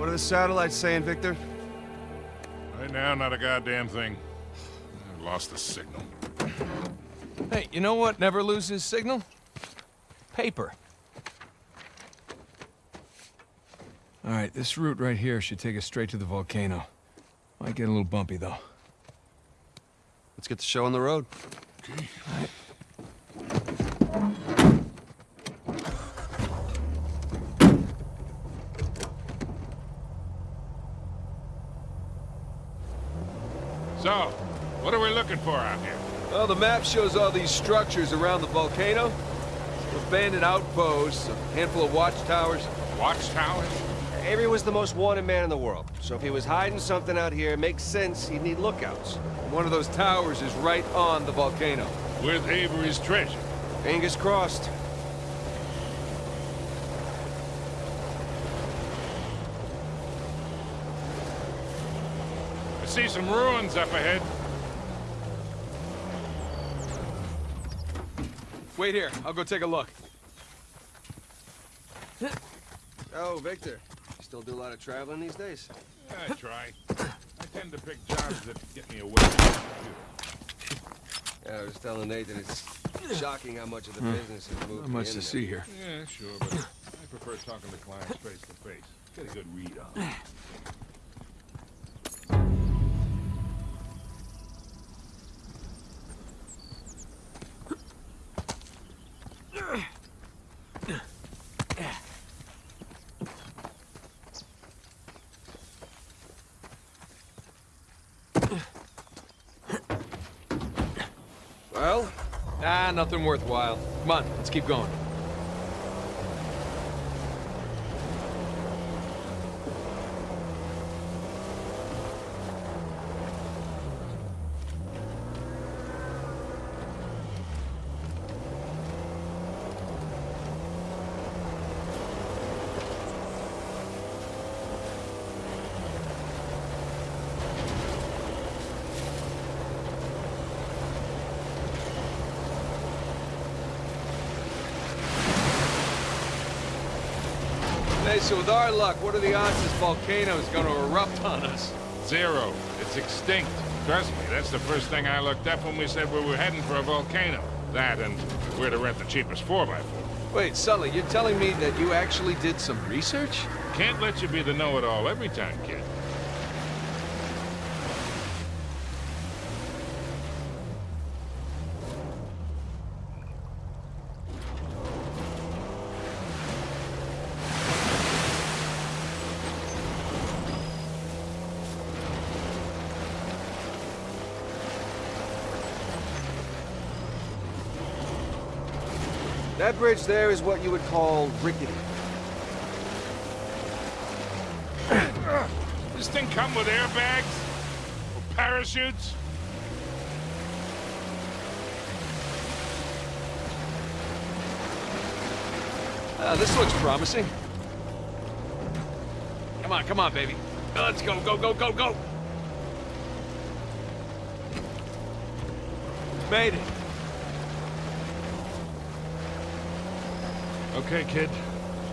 What are the satellites saying, Victor? Right now, not a goddamn thing. I lost the signal. Hey, you know what never loses signal? Paper. All right, this route right here should take us straight to the volcano. Might get a little bumpy, though. Let's get the show on the road. So, what are we looking for out here? Well, the map shows all these structures around the volcano. Abandoned outposts, a handful of watchtowers. Watchtowers? Avery was the most wanted man in the world, so if he was hiding something out here, it makes sense he'd need lookouts. One of those towers is right on the volcano. With Avery's treasure. Fingers crossed. I see some ruins up ahead. Wait here, I'll go take a look. Oh, Victor. You still do a lot of traveling these days? I try. I tend to pick jobs that get me away from the. Yeah, I was telling Nathan it's shocking how much of the hmm. business has moved Not much to see here. Yeah, sure, but I prefer talking to clients face to face. Get a good read on them. Well, Ah, nothing worthwhile. Come on, let's keep going. Hey, so with our luck, what are the odds this volcano is gonna erupt on us? Zero. It's extinct. Trust me, that's the first thing I looked up when we said we were heading for a volcano. That and where to rent the cheapest 4x4. Wait, Sully, you're telling me that you actually did some research? Can't let you be the know-it-all every time, kid. That bridge there is what you would call rickety. This thing come with airbags? Or parachutes? Uh, this looks promising. Come on, come on, baby. Let's go, go, go, go, go! Made it. Okay, kid.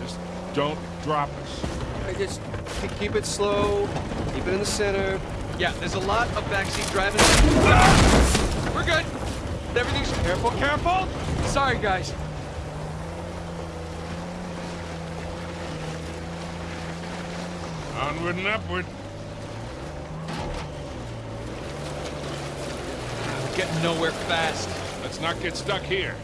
Just don't drop us. I just keep it slow, keep it in the center. Yeah, there's a lot of backseat driving. Ah! We're good. Everything's careful, careful. Sorry, guys. Onward and upward. We're getting nowhere fast. Let's not get stuck here.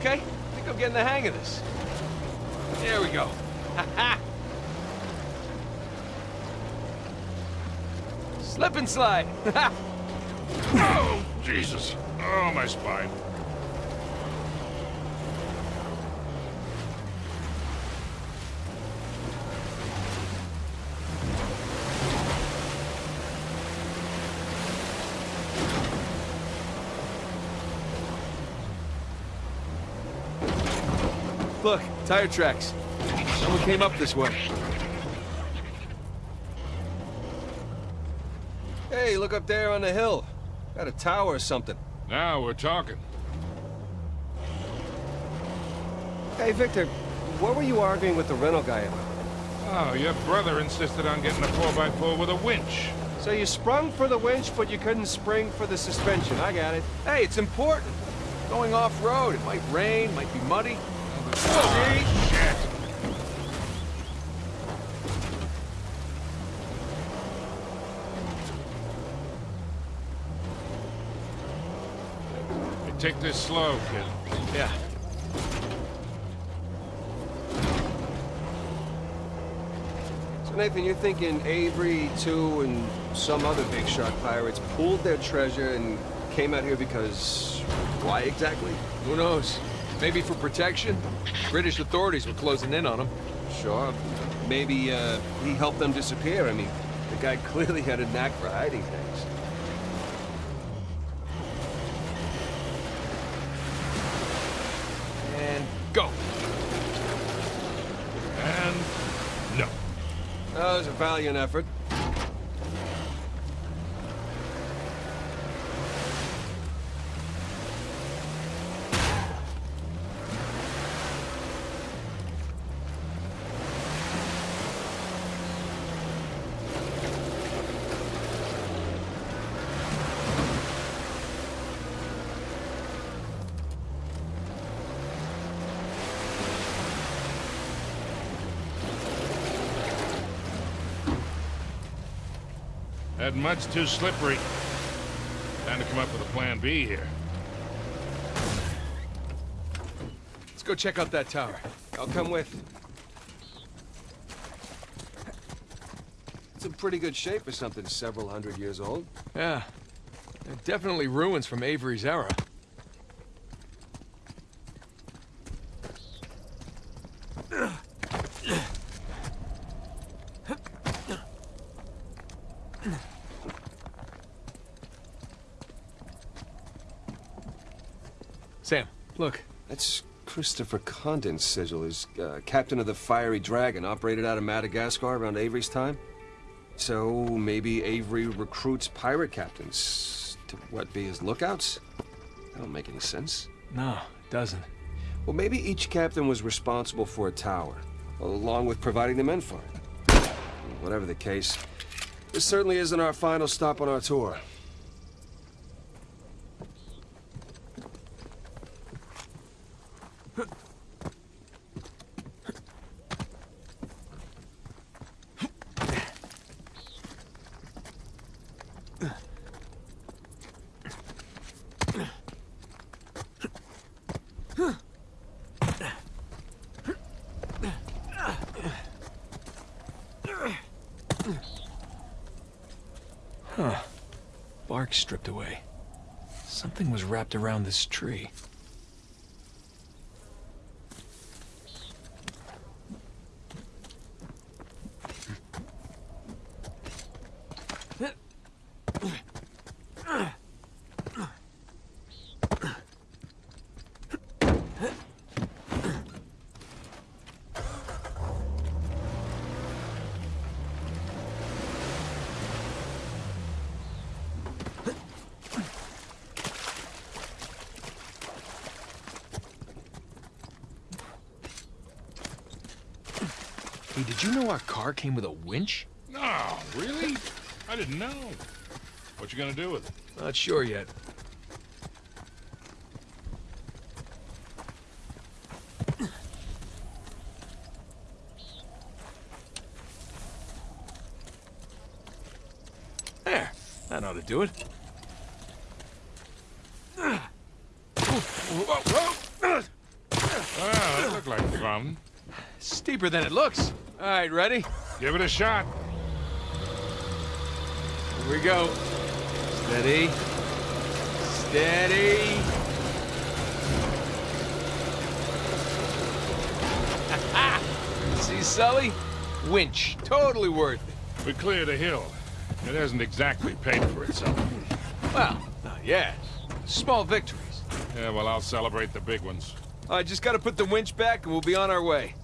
Okay, I think I'm getting the hang of this. There we go. Slip and slide. Oh, Jesus. Oh, my spine. Look, tire tracks. Someone came up this way. Hey, look up there on the hill. Got a tower or something. Now we're talking. Hey, Victor, what were you arguing with the rental guy about? Oh, your brother insisted on getting a 4x4 with a winch. So you sprung for the winch, but you couldn't spring for the suspension. I got it. Hey, it's important. Going off-road, it might rain, might be muddy. Oh, shit! Hey, take this slow, kid. Yeah. So Nathan, you're thinking Avery, Tew, and some other big shot pirates pooled their treasure and came out here because... why exactly? Who knows? Maybe for protection? British authorities were closing in on him. Sure. Maybe, uh, he helped them disappear. I mean, the guy clearly had a knack for hiding things. And go. And... no. That was a valiant effort. Mud's too slippery. Time to come up with a plan B here. Let's go check out that tower. I'll come with. It's in pretty good shape for something several hundred years old. Yeah. They're definitely ruins from Avery's era. Sam, look. That's Christopher Condon's sigil as uh, captain of the Fiery Dragon, operated out of Madagascar around Avery's time. So maybe Avery recruits pirate captains to what be his lookouts? That don't make any sense. No, it doesn't. Well, maybe each captain was responsible for a tower, along with providing the men for it. Whatever the case, this certainly isn't our final stop on our tour. Bark stripped away. Something was wrapped around this tree. Hey, did you know our car came with a winch? No, really? I didn't know. What you gonna do with it? Not sure yet. There. That ought to do it. Well, that looked like fun. Steeper than it looks. All right, ready? Give it a shot. Here we go. Steady. Steady. See, Sully? Winch. Totally worth it. We cleared a hill. It hasn't exactly paid for itself. Well, not yet. Small victories. Yeah, well, I'll celebrate the big ones. I just gotta put the winch back and we'll be on our way.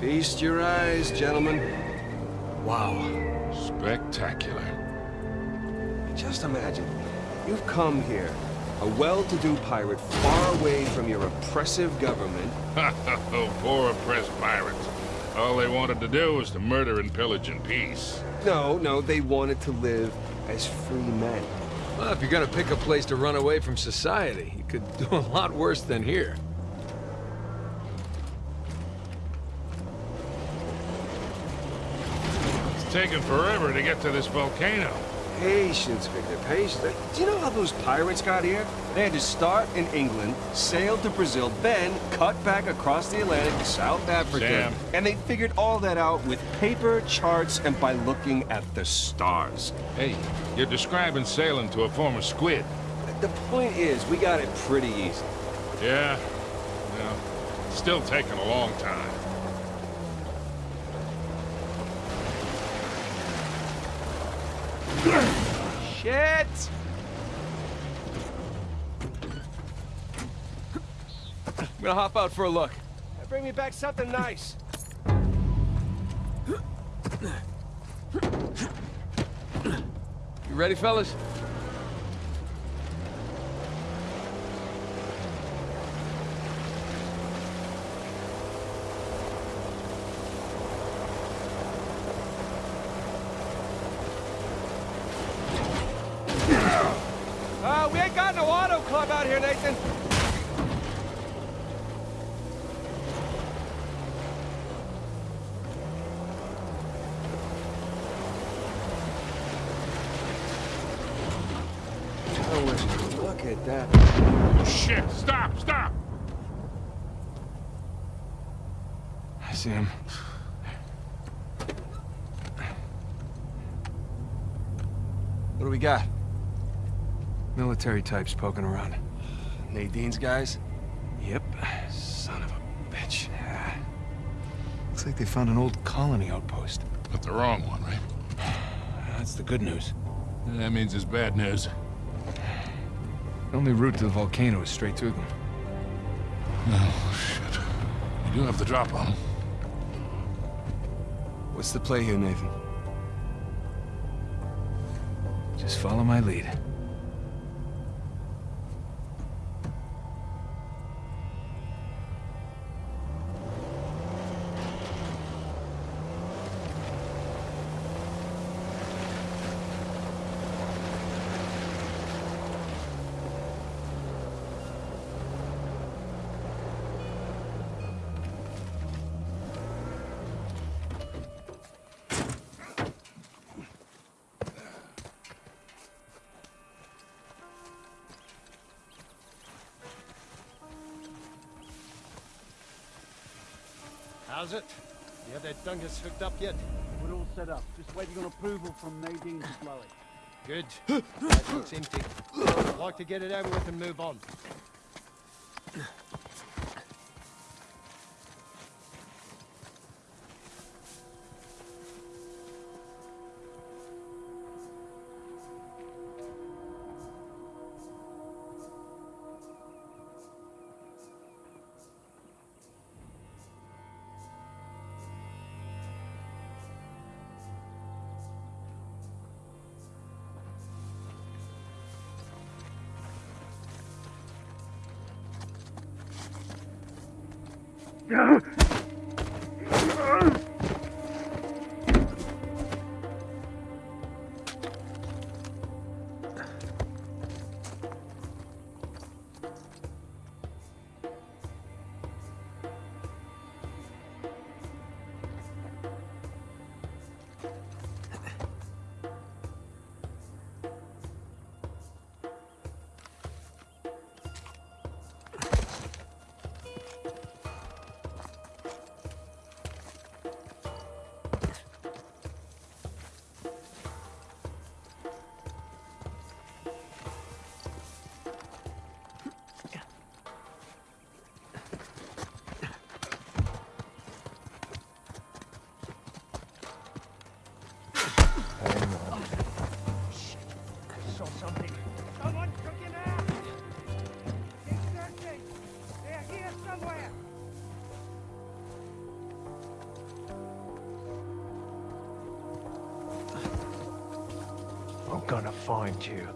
Feast your eyes, gentlemen. Wow. Spectacular. Just imagine, you've come here, a well-to-do pirate far away from your oppressive government. oh, poor oppressed pirates. All they wanted to do was to murder and pillage in peace. No, no, they wanted to live as free men. Well, if you're gonna pick a place to run away from society, you could do a lot worse than here. Taken forever to get to this volcano. Patience, Victor, patience. Do you know how those pirates got here? They had to start in England, sail to Brazil, then cut back across the Atlantic to South Africa. Sam. And they figured all that out with paper, charts, and by looking at the stars. Hey, you're describing sailing to a former squid. The point is, we got it pretty easy. Yeah, yeah. Still taking a long time. Shit! I'm gonna hop out for a look. Bring me back something nice. You ready, fellas? Uh, we ain't got no auto club out here, Nathan. Oh, would you look at that. Oh, shit! Stop! Stop! I see him. What do we got? Military types poking around. Nadine's guys? Yep. Son of a bitch. Yeah. Looks like they found an old colony outpost. But the wrong one, right? That's the good news. That means it's bad news. The only route to the volcano is straight through them. Oh, shit. You do have the drop on 'em. What's the play here, Nathan? Just follow my lead. That hooked up yet? We're all set up. Just waiting on approval from Nadine to blow it. Good. That looks empty. I'd like to get it over with and move on. Ugh! Ugh! Ugh! Find you.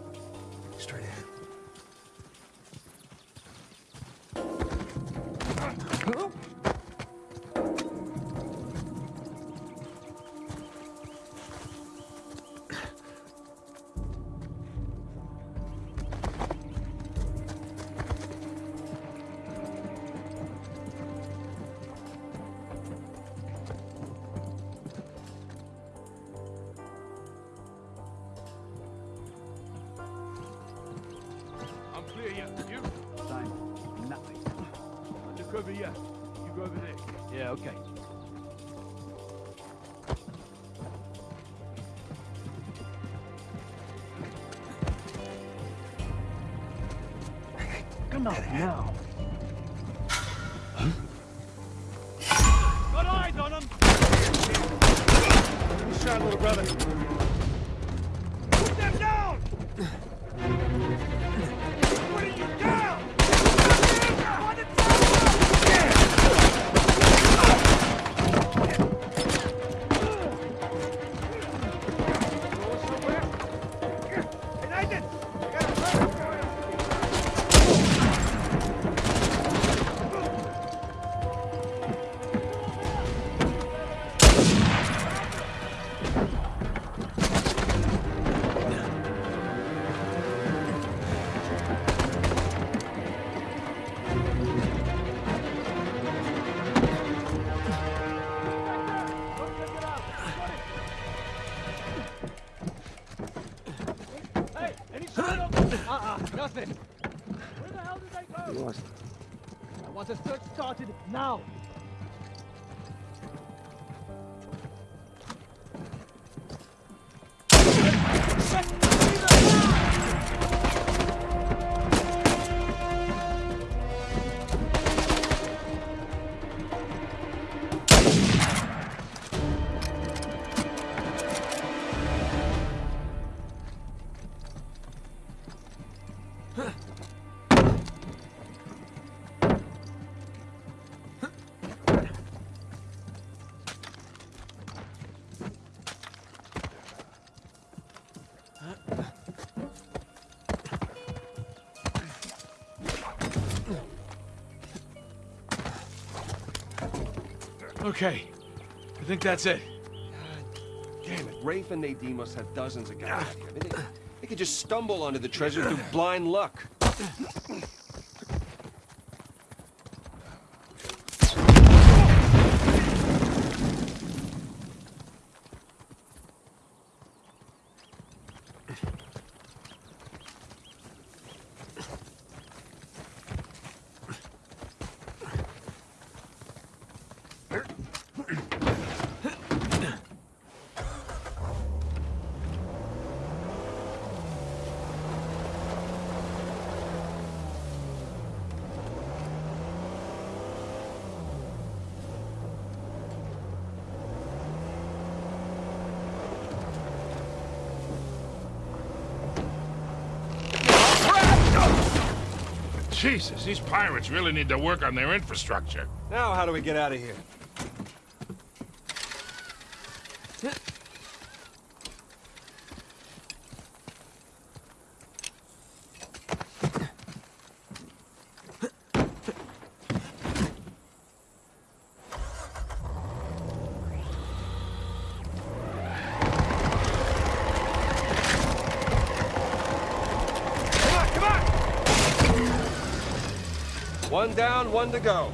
Enough now. Got eyes on him! Shot, little brother. Okay. I think that's it. Damn it, Rafe and Nadine must have dozens of guys. Ah. I mean, they, they could just stumble onto the treasure through blind luck. Jesus, these pirates really need to work on their infrastructure. Now, how do we get out of here? Come on, come on! One down, one to go.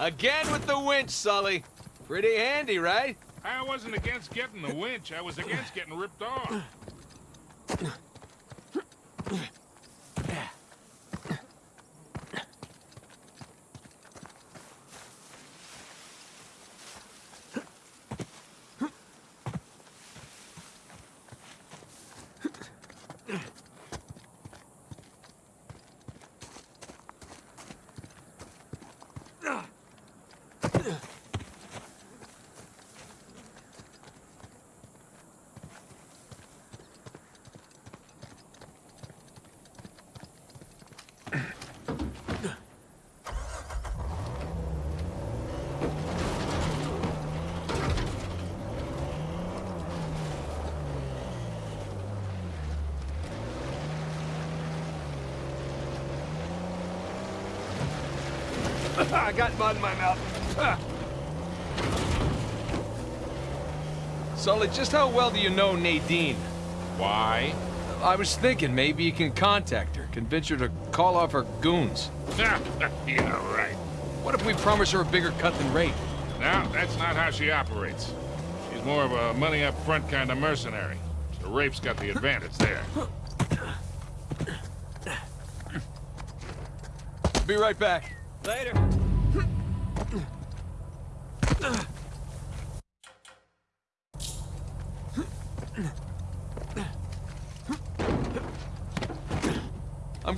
Again with the winch, Sully. Pretty handy, right? I wasn't against getting the winch. I was against getting ripped off. I got mud in my mouth. Sully, just how well do you know Nadine? Why? I was thinking maybe you can contact her, convince her to call off her goons. yeah, right. What if we promise her a bigger cut than Rafe? No, that's not how she operates. She's more of a money up front kind of mercenary. So Rafe's got the advantage there. Be right back. Later.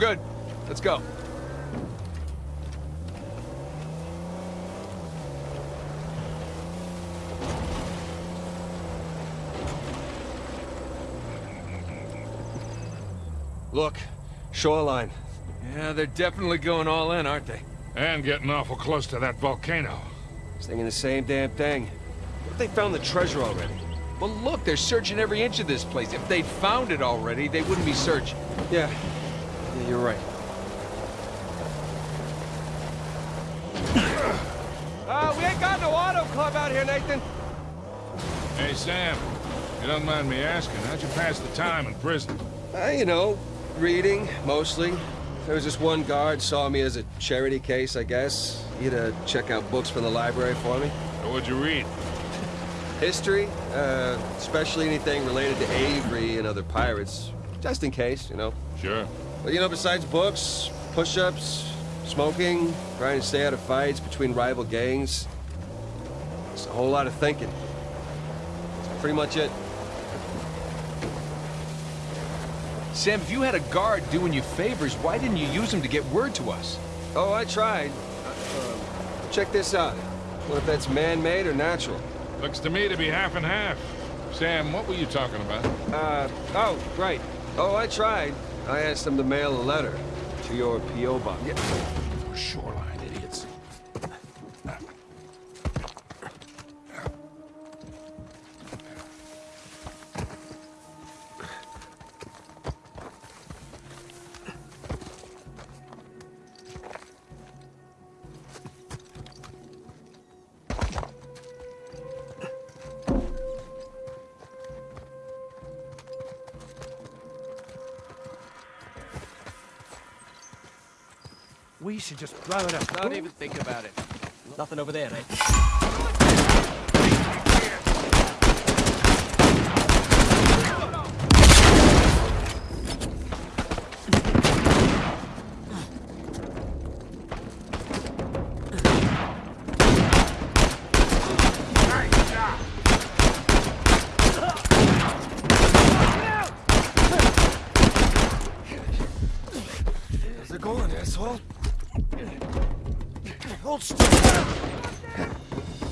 Good. Let's go. Look, shoreline. Yeah, they're definitely going all in, aren't they? And getting awful close to that volcano. Thinking the same damn thing. What if they found the treasure already? Well, look, they're searching every inch of this place. If they'd found it already, they wouldn't be searching. Yeah. Yeah, you're right. Uh, we ain't got no auto club out here, Nathan. Hey, Sam. You don't mind me asking, how'd you pass the time in prison? Uh, you know, reading, mostly. There was this one guard saw me as a charity case, I guess. He'd to check out books from the library for me. Or what'd you read? History, uh, especially anything related to Avery and other pirates. Just in case, you know. Sure. But you know, besides books, push-ups, smoking, trying to stay out of fights between rival gangs, it's a whole lot of thinking. That's pretty much it. Sam, if you had a guard doing you favors, why didn't you use him to get word to us? Oh, I tried. Uh, check this out. What if that's man-made or natural? Looks to me to be half and half. Sam, what were you talking about? Uh, oh, right. Oh, I tried. I asked them to mail a letter to your P.O. box. Shoreline idiots. Should just blow it up. Don't even think about it. Nothing over there, eh?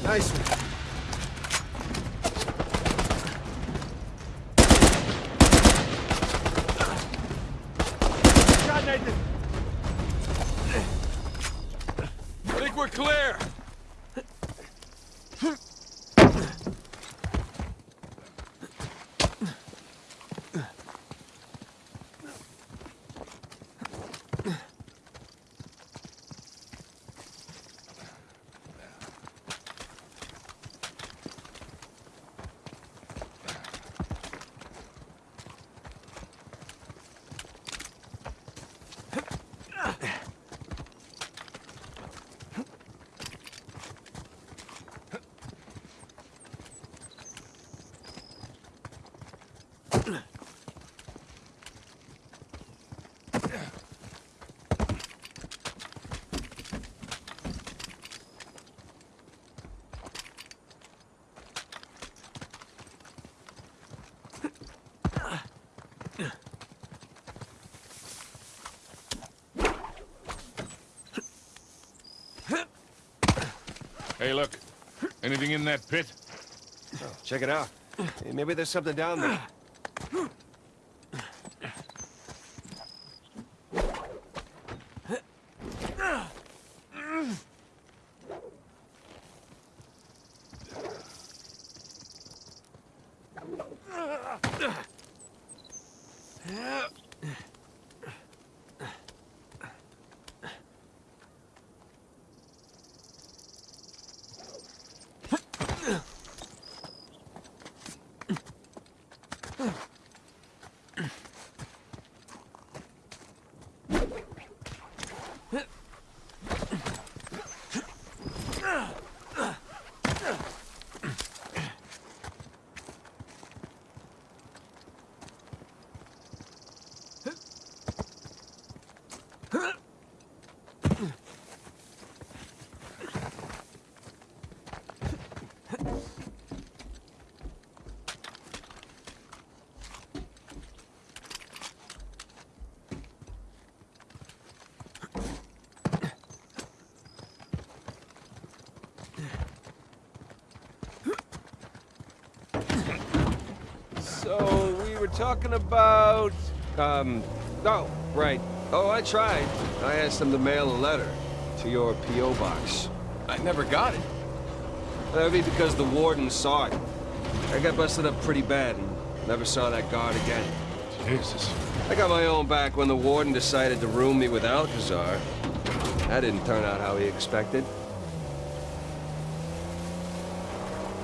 Nice one. Hey, look. Anything in that pit? Oh, Check it out. Hey, maybe there's something down there. Talking about... Um, oh, right. Oh, I tried. I asked them to mail a letter to your P.O. box. I never got it. That'd be because the warden saw it. I got busted up pretty bad and never saw that guard again. Jesus. I got my own back when the warden decided to room me with Alcazar. That didn't turn out how he expected.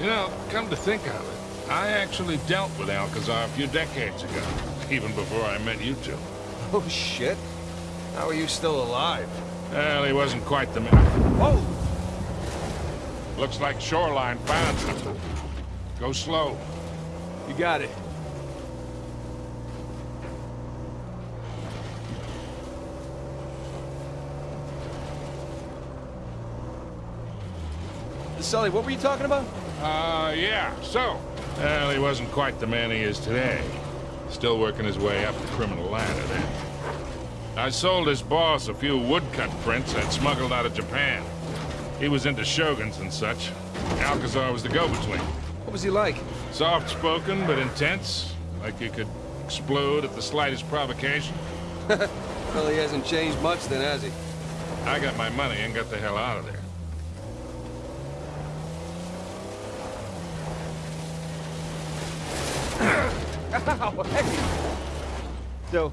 You know, come to think of it, I actually dealt with Alcazar a few decades ago, even before I met you two. Oh, shit. How are you still alive? Well, he wasn't quite the man. Whoa! Looks like Shoreline found something. Go slow. You got it. Sully, what were you talking about? Uh, yeah, so. Well, he wasn't quite the man he is today. Still working his way up the criminal ladder then. I sold his boss a few woodcut prints I'd smuggled out of Japan. He was into shoguns and such. Alcazar was the go-between. What was he like? Soft-spoken, but intense. Like you could explode at the slightest provocation. Well, he hasn't changed much then, has he? I got my money and got the hell out of there. Ow, hey! So,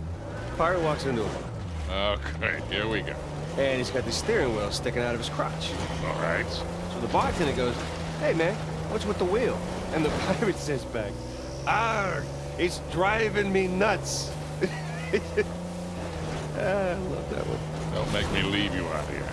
Pirate walks into him, Oh, great. Here we go. and he's got the steering wheel sticking out of his crotch. All right. So the bartender goes, Hey man, what's with the wheel? And the pirate says back, Arr, it's driving me nuts. Ah, I love that one. Don't make me leave you out here.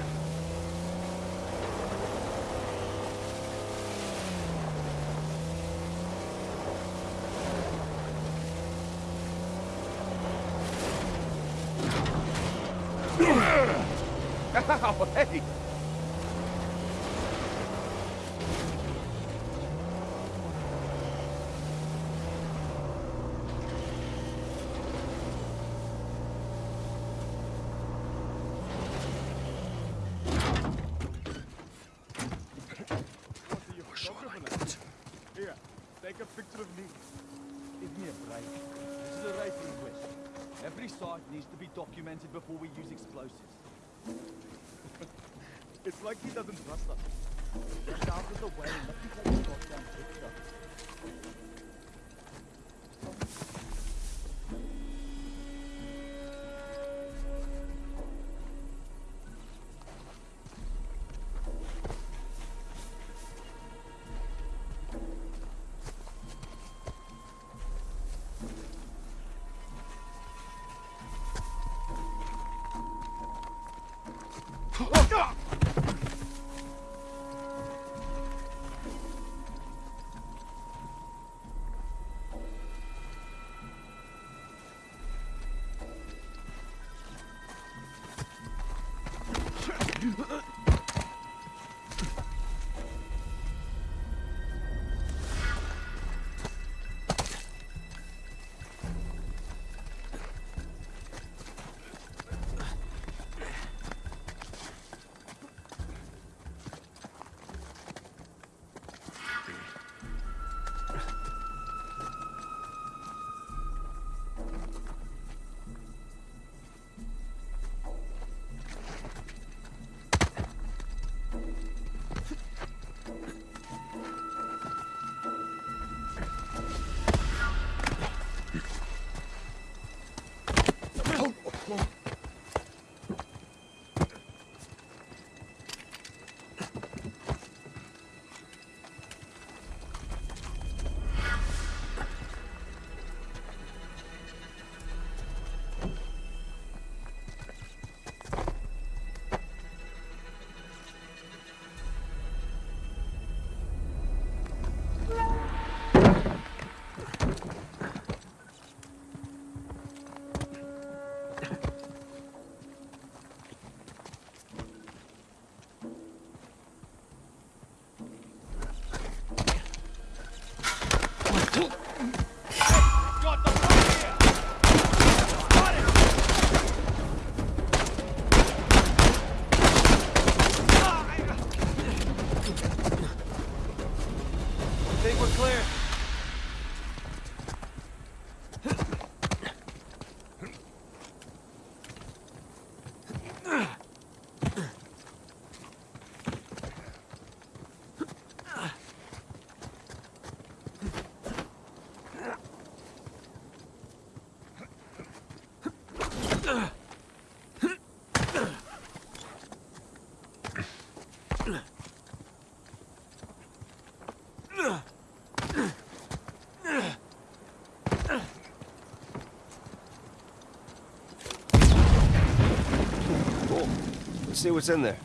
See what's in there.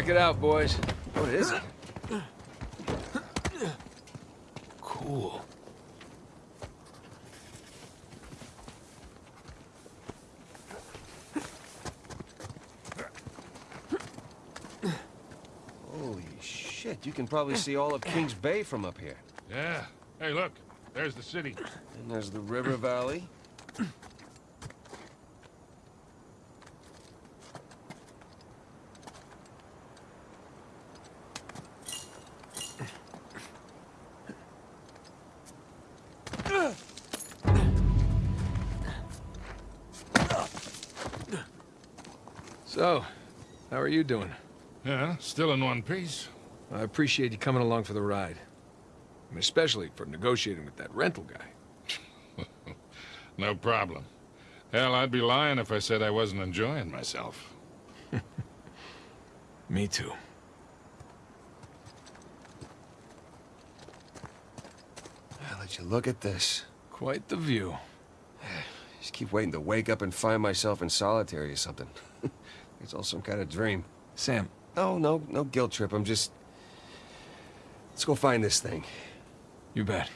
Check it out, boys. What is it? Cool. Holy shit, you can probably see all of Kings Bay from up here. Yeah. Hey, look. There's the city. And there's the river valley. You doing? Yeah, still in one piece. I appreciate you coming along for the ride. And especially for negotiating with that rental guy. No problem. Hell, I'd be lying if I said I wasn't enjoying myself. Me too. I'll let you look at this. Quite the view. Just keep waiting to wake up and find myself in solitary or something. It's all some kind of dream. Sam, No, no, no guilt trip. I'm just... Let's go find this thing. you bet.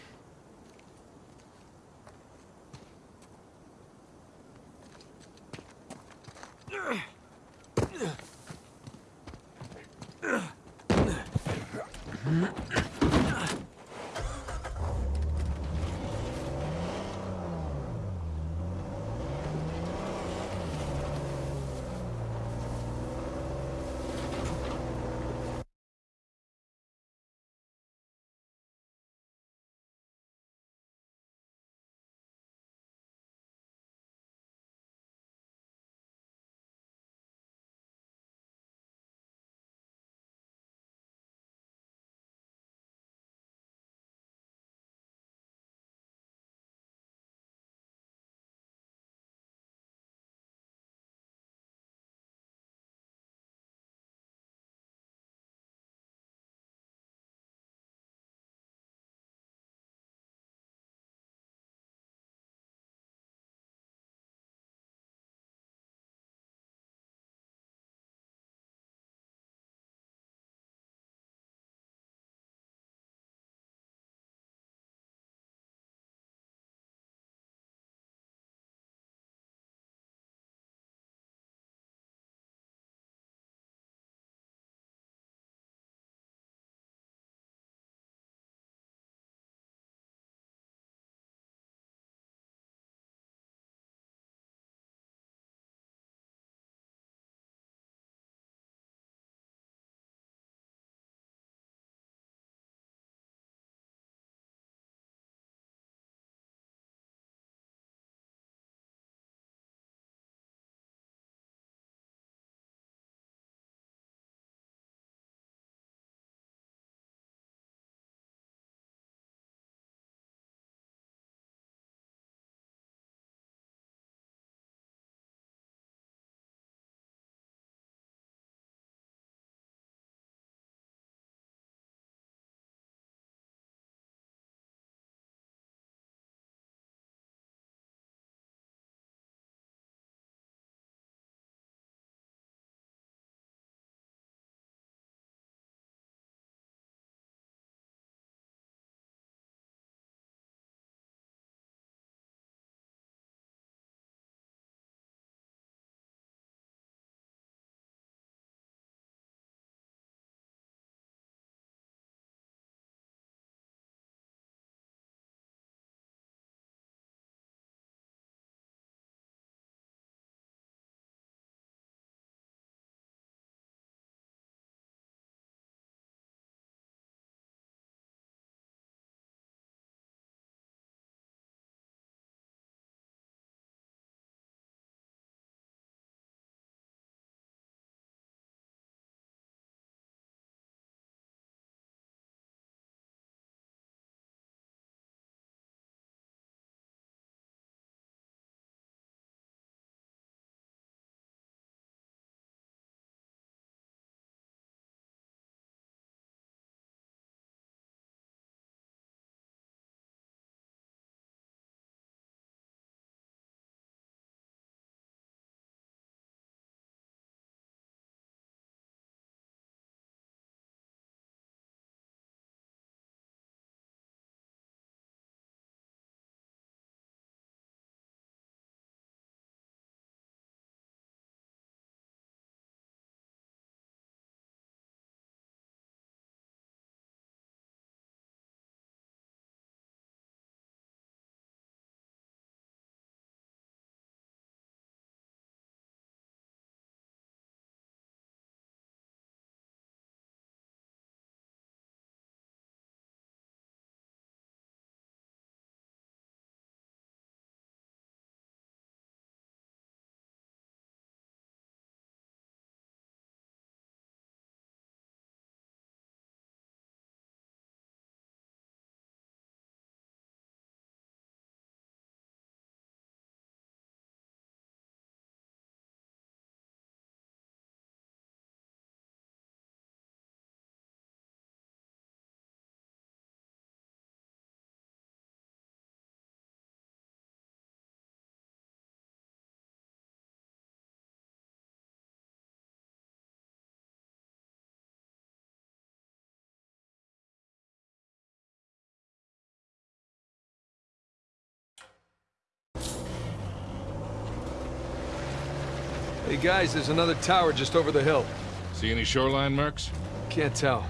Hey guys, there's another tower just over the hill. See any shoreline marks? Can't tell.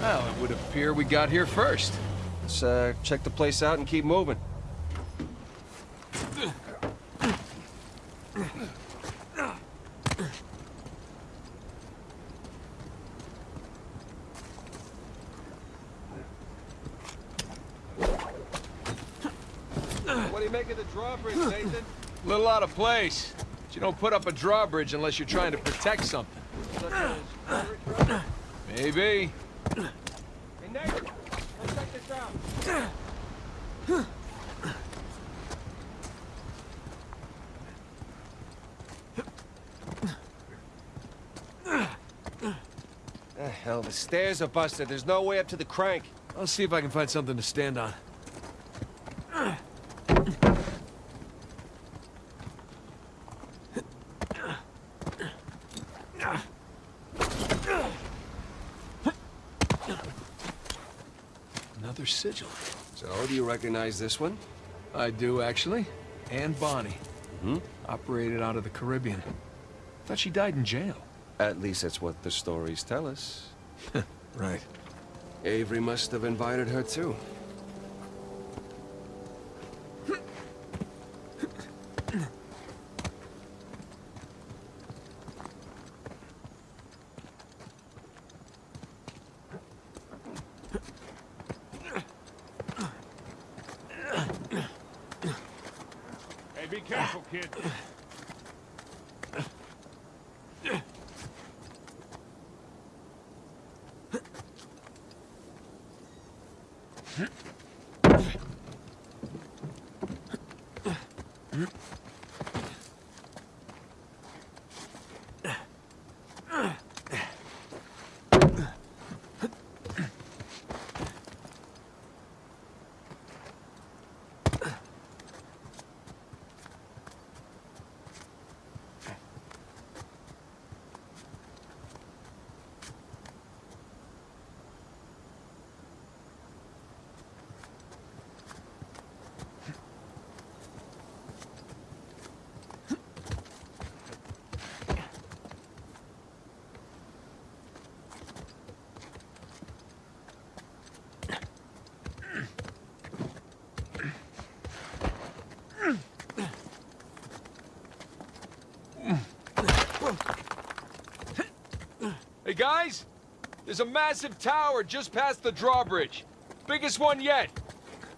Well, it would appear we got here first. Let's uh, check the place out and keep moving. What do you make of the drawbridge, Nathan? Little out of place. But you don't put up a drawbridge unless you're trying to protect something. Maybe. Hey, Nathan, let's check this out. Hell, the stairs are busted. There's no way up to the crank. I'll see if I can find something to stand on. Another sigil. So, do you recognize this one? I do, actually. Anne Bonny. Hmm? Operated out of the Caribbean. Thought she died in jail. At least that's what the stories tell us. Right. Avery must have invited her too. Hey, be careful, kid. Hey, guys! There's a massive tower just past the drawbridge. Biggest one yet.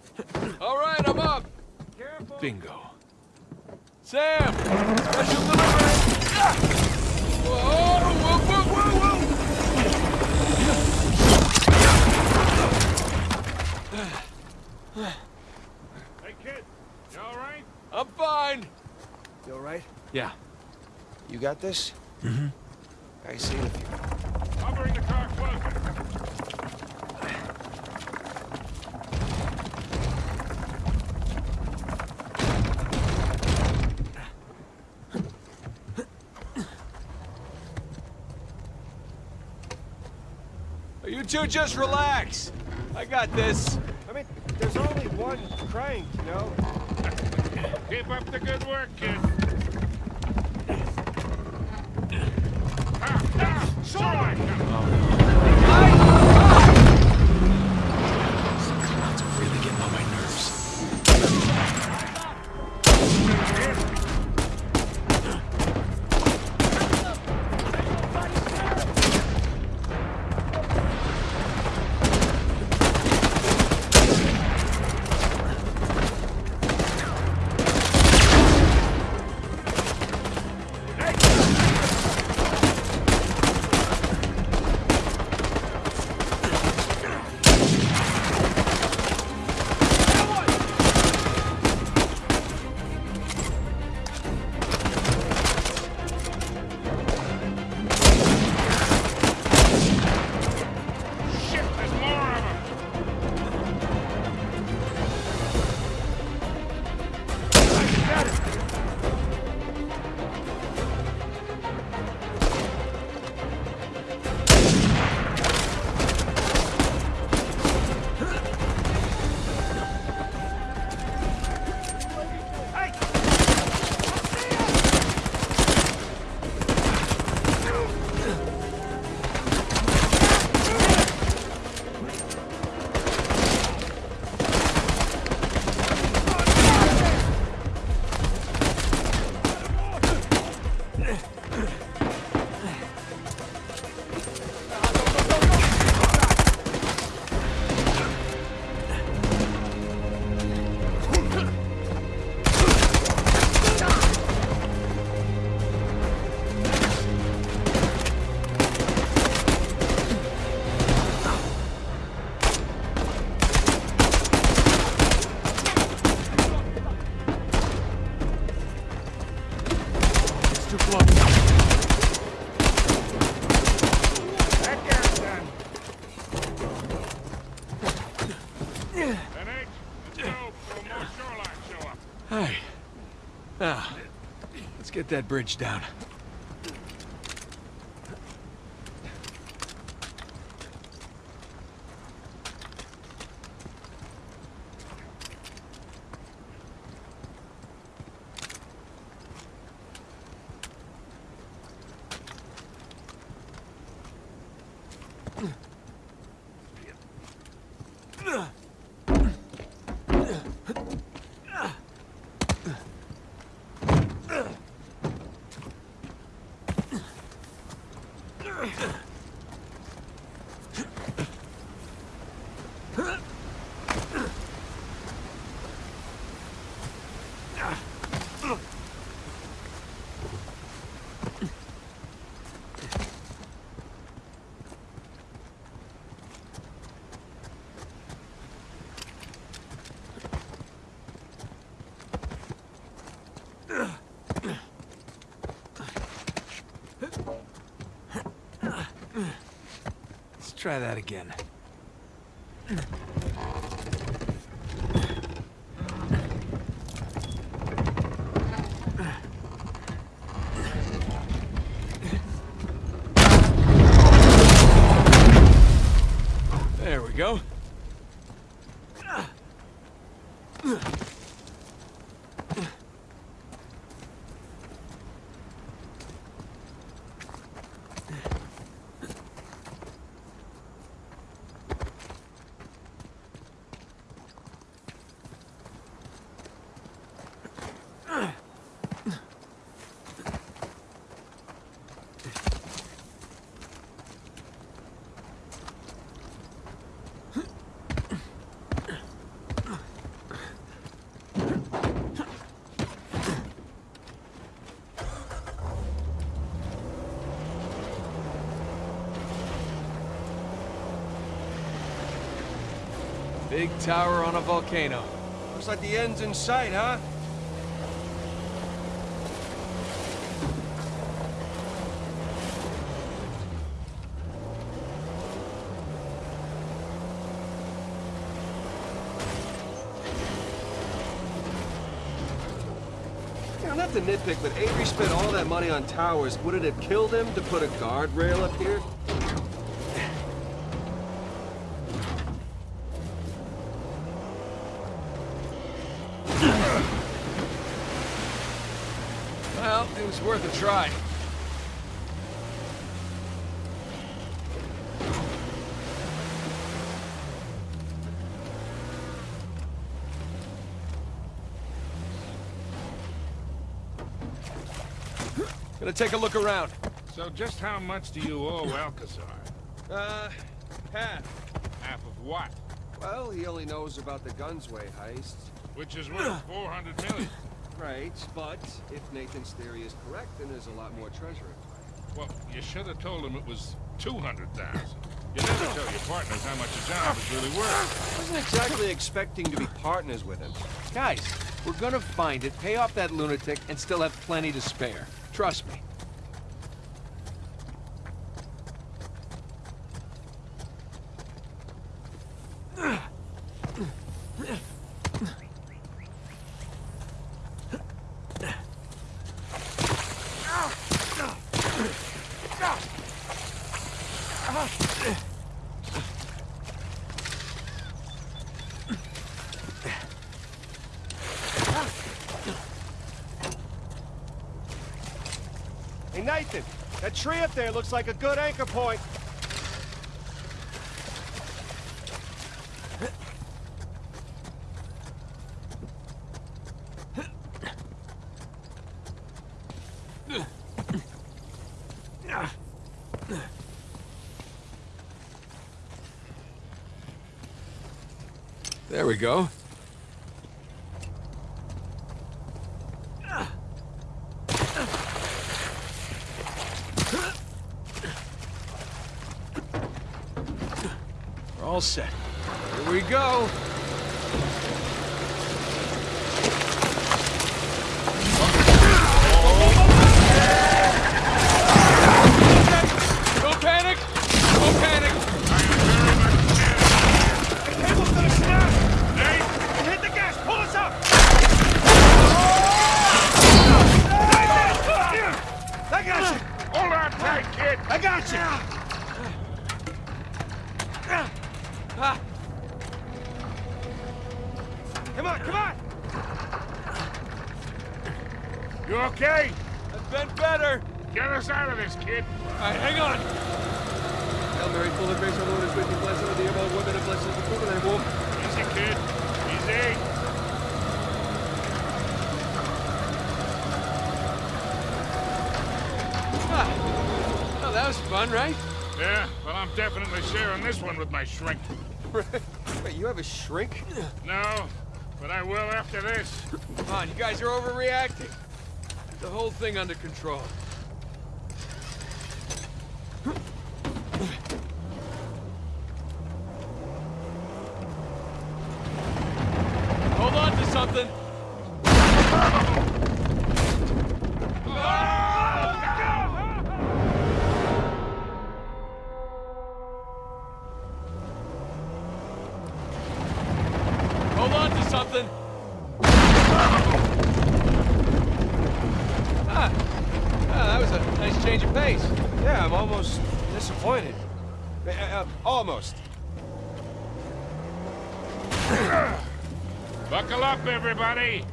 All right, I'm up. Careful. Bingo. Sam! Special delivery! Ah! Whoa, whoa, whoa, whoa, whoa! Hey, kid. You all right? I'm fine. You alright? Yeah. You got this? Mm-hmm. I see it you... I'll the car closer. You two just relax. I got this. I mean, there's only one crank, you know? Keep up the good work, kid. Ah, shoreline that bridge down. Let's try that again. There we go. Big tower on a volcano. Looks like the end's in sight, huh? Yeah, not to nitpick, but Avery spent all that money on towers. Would it have killed him to put a guardrail up here? Well, it was worth a try. Gonna take a look around. So just how much do you owe Alcazar? Uh, half. Half of what? Well, he only knows about the Gunsway heist. Which is worth 400 million. Right, but if Nathan's theory is correct, then there's a lot more treasure in play. Well, you should have told him it was 200,000. You never tell your partners how much a job is really worth. I wasn't exactly expecting to be partners with him. Guys, we're gonna find it, pay off that lunatic, and still have plenty to spare. Trust me. Hey, Nathan, that tree up there looks like a good anchor point. There we go. We're this. All right, hang on. Hail Mary, full of grace, our Lord is with you. Blessed are you among women, and blessed is the fruit of thy womb. Easy, kid. Easy. Ah. Oh, that was fun, right? Yeah, well, I'm definitely sharing this one with my shrink. Wait, you have a shrink? No, but I will after this. Come on, you guys are overreacting. The whole thing under control. Hold on to something. Hold on to something. Ah, ah, that was a nice change of pace. Yeah, I'm almost disappointed. Uh, uh, almost. Buckle up, everybody.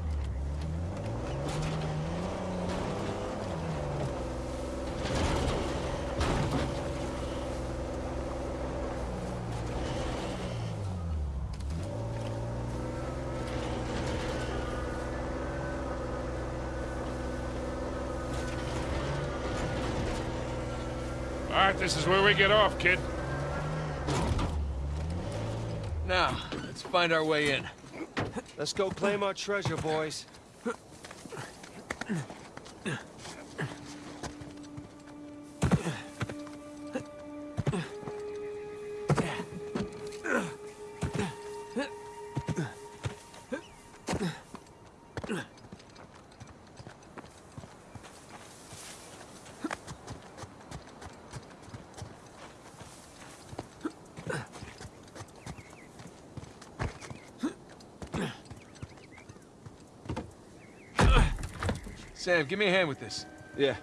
All right, this is where we get off, kid. Now, let's find our way in. Let's go claim our treasure, boys. Sam, give me a hand with this. Yeah.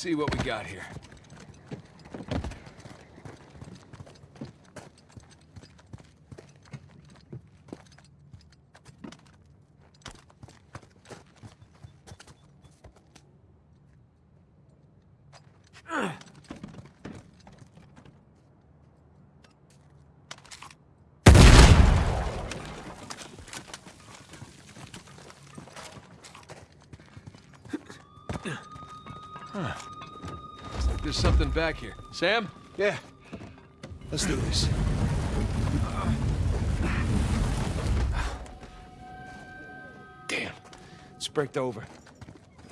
See what we got here. Something back here. Sam? Yeah. Let's do this. Damn. It's braked over.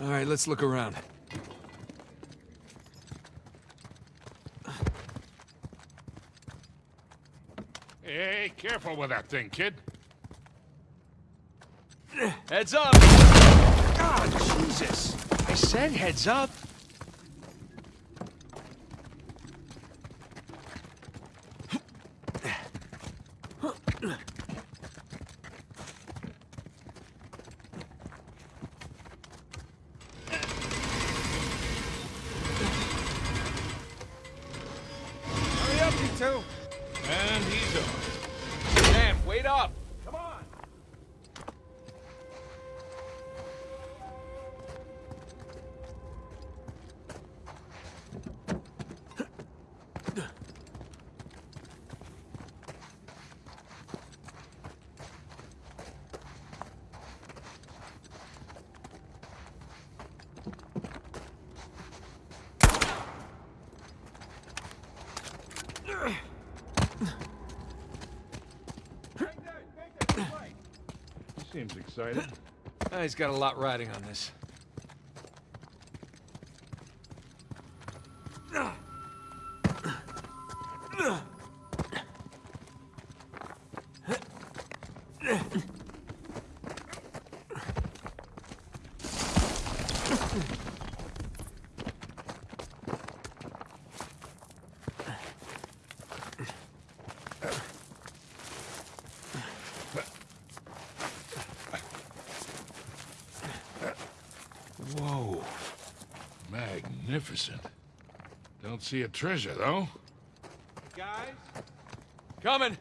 All right, let's look around. Hey, careful with that thing, kid. Heads up! God, Jesus! I said heads up. Hurry up, you two! And he's off. Sam, wait up! Come on! Seems excited. Ah, he's got a lot riding on this. Whoa. Magnificent. Don't see a treasure, though. Guys? Coming!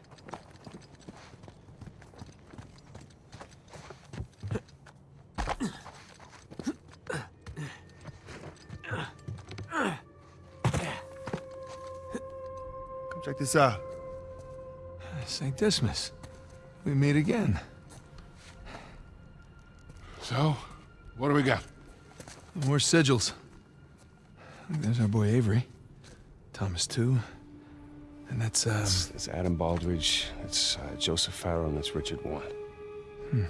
Come check this out. St. Dismas. We meet again. So, what do we got? More sigils. There's our boy Avery. Thomas Tew. And that's, um... It's, it's Adam Baldridge, it's uh, Joseph Farrow, and it's Richard Warren.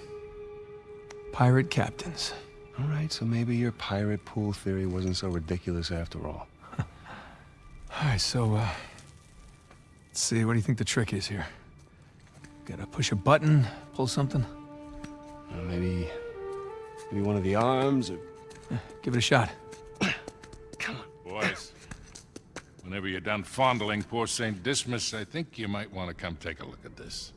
pirate captains. All right, so maybe your pirate pool theory wasn't so ridiculous after all. All right, so, uh... Let's see, what do you think the trick is here? Gotta push a button, pull something? Uh, maybe, maybe one of the arms, or Give it a shot. Whenever you're done fondling poor St. Dismas, I think you might want to come take a look at this.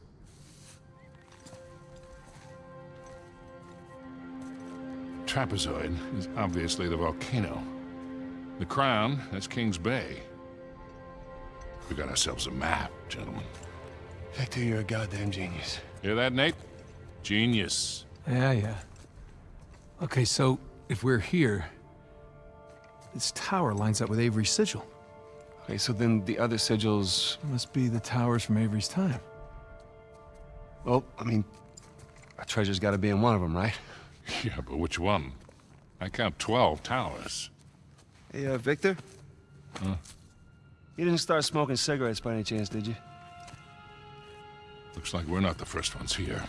Trapezoid is obviously the volcano. The crown, that's King's Bay. We got ourselves a map, gentlemen. Victor, you're a goddamn genius. Hear that, Nate? Genius. Yeah, yeah. Okay, so, if we're here... This tower lines up with Avery's sigil. Okay, so then the other sigils, Must be the towers from Avery's time. well, I mean, a treasure's got to be in one of them, right? Yeah, but which one? I count 12 towers. Hey, uh, Victor? Huh? You didn't start smoking cigarettes by any chance, did you? Looks like we're not the first ones here.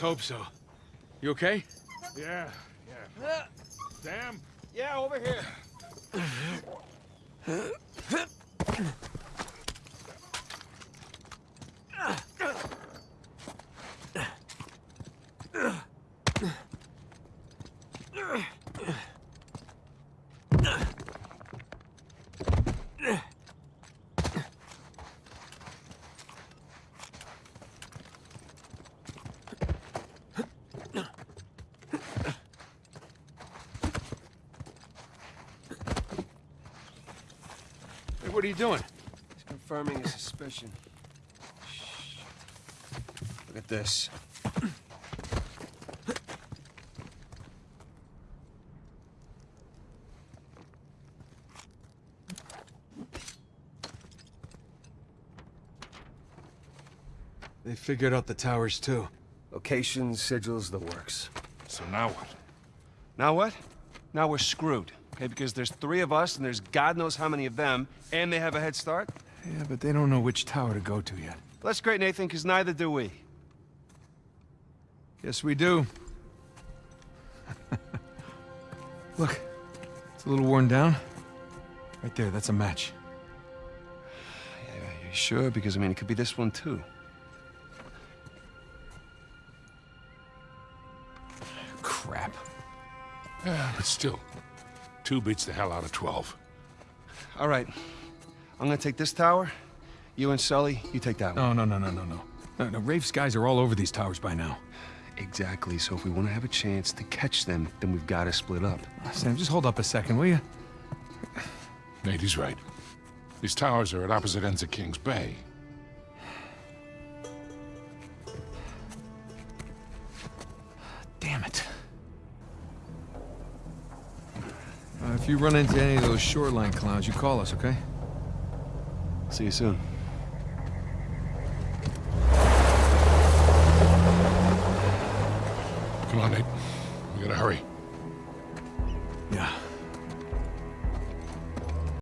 Let's hope so. You okay? Yeah, yeah. Uh, Sam? Yeah, over here. What are you doing? He's confirming his suspicion. Shit. Look at this. They figured out the towers, too. Locations, sigils, the works. So now what? Now what? Now we're screwed. Okay, because there's three of us and there's God knows how many of them, and they have a head start. Yeah, but they don't know which tower to go to yet. Well, that's great, Nathan, because neither do we. Yes, we do. Look, it's a little worn down. Right there, that's a match. Yeah, you sure? Because, I mean, it could be this one, too. Crap. Yeah, but still, two beats the hell out of 12. All right. I'm gonna take this tower. You and Sully, you take that one. No, no, no, no, no, no. No, no, Rafe's guys are all over these towers by now. Exactly. So if we want to have a chance to catch them, then we've got to split up. Sam, just hold up a second, will you? Nate, he's right. These towers are at opposite ends of King's Bay. If you run into any of those shoreline clowns, you call us, okay? See you soon.